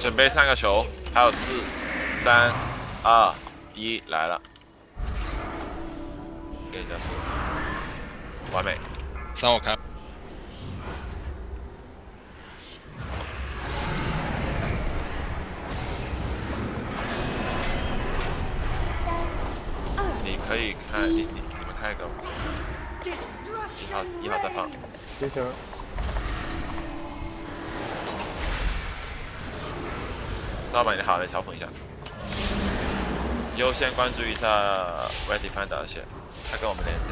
准备三个球，还有四、三、二、一，来了。给一下速完美。三我开。你可以看，你你你们看一个。一号一号再放。接球。赵板你好，来嘲讽一下。优先关注一下 Ready Find 的线，他跟我们连线。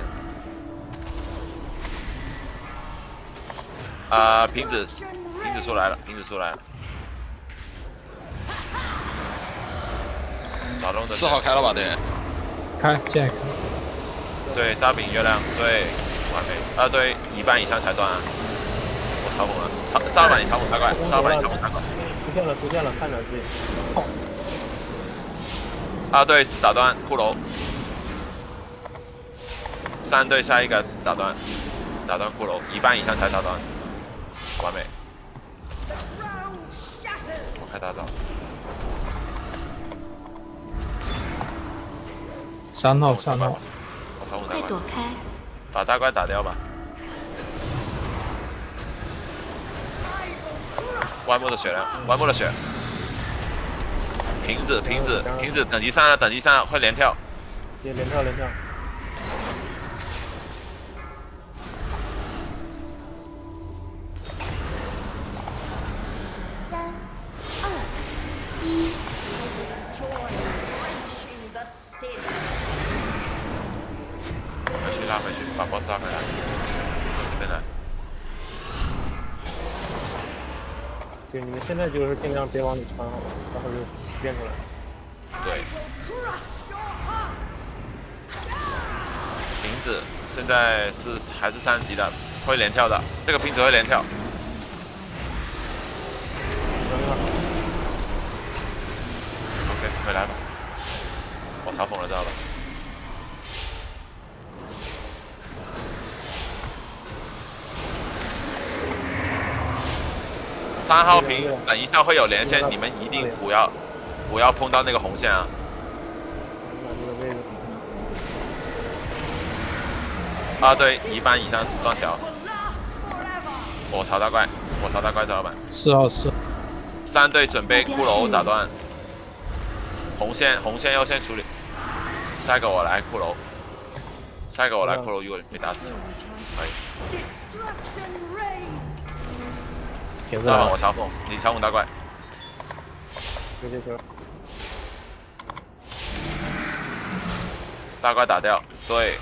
啊，瓶子，瓶子出来了，瓶子出来了。打中的。四号开了吧？对。开，现在开。对，大饼月亮，对，完美。啊，对，一半以上才断。我嘲讽了，赵赵板你嘲讽太快，赵板你嘲讽太快。出现了，出现了，看着自己。啊，对，打断骷髅。三队下一个打断，打断骷髅，一半以上才打断，完美。我开大招。三号，三号。快躲开！把大怪打掉吧。弯木的血量，弯木的血。瓶子，瓶子，瓶子，等级三了，等级三了，会连跳。接连跳，连跳。三、二、一。回去拉回去，把 boss 拉回来。这边来。对，你们现在就是尽量别往里穿，好吧？待会就变出来。对。瓶子现在是还是三级的，会连跳的。这个瓶子会连跳。OK，回来吧。我嘲讽了，知道吧？三号屏，等一下会有连线，你们一定不要不要碰到那个红线啊！啊，对，一般以上断条。我朝大怪，我朝大怪，老板。四号四。三队准备骷髅打断。红线红线优先处理。下一个我来骷髅。下一个我来骷髅，如果被打死，可以。大棒我嘲讽，你嘲讽大怪。接接球。大怪打掉，对。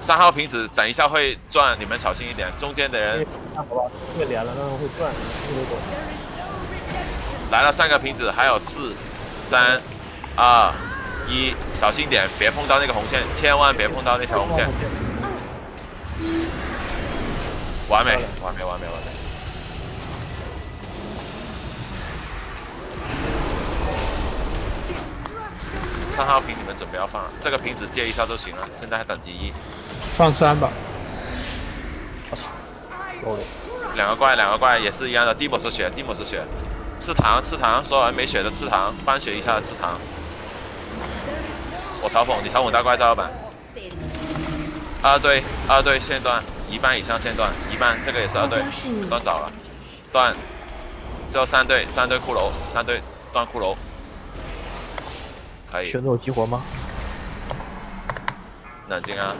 三号瓶子，等一下会转，你们小心一点。中间的人。好吧，会连了，但是会转，来了三个瓶子，还有四、三、二、一，小心点，别碰到那个红线，千万别碰到那条红线。完美，完美，完美，完美。三号瓶你们准备要放了，这个瓶子接一下就行了。现在还等级一，放三吧。我操！两个怪，两个怪也是一样的。蒂姆是血，蒂姆是血。吃糖，吃糖，所有人没血的吃糖，半血以下的吃糖。我嘲讽你，嘲讽大怪赵老板。二队，二队线段，一半以上线段，一半这个也是二队，断早了，断。只有三队，三队骷髅，三队断骷髅。圈子有激活吗？冷静啊！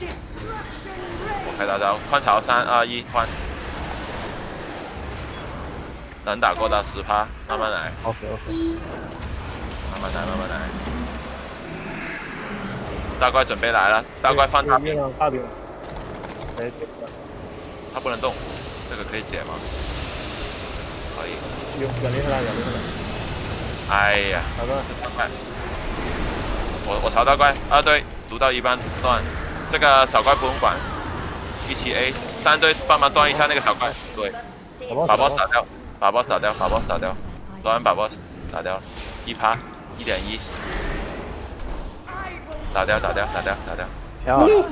我开大招，换槽，三二一，换。能打过的十趴，慢慢来。OK OK。慢慢来，慢慢来。大怪准备来了，大怪放大兵。大兵。他不能动，这个可以解吗？可以。远离他了，远离他了。哎呀。我我朝大怪二队读到一半断，这个小怪不用管，一起 A 三队帮忙断一下那个小怪，对，把 boss 打掉，把 boss 打掉，把 boss 打掉，断把 boss 打掉，一趴一点一，打掉打掉打掉打掉，漂亮。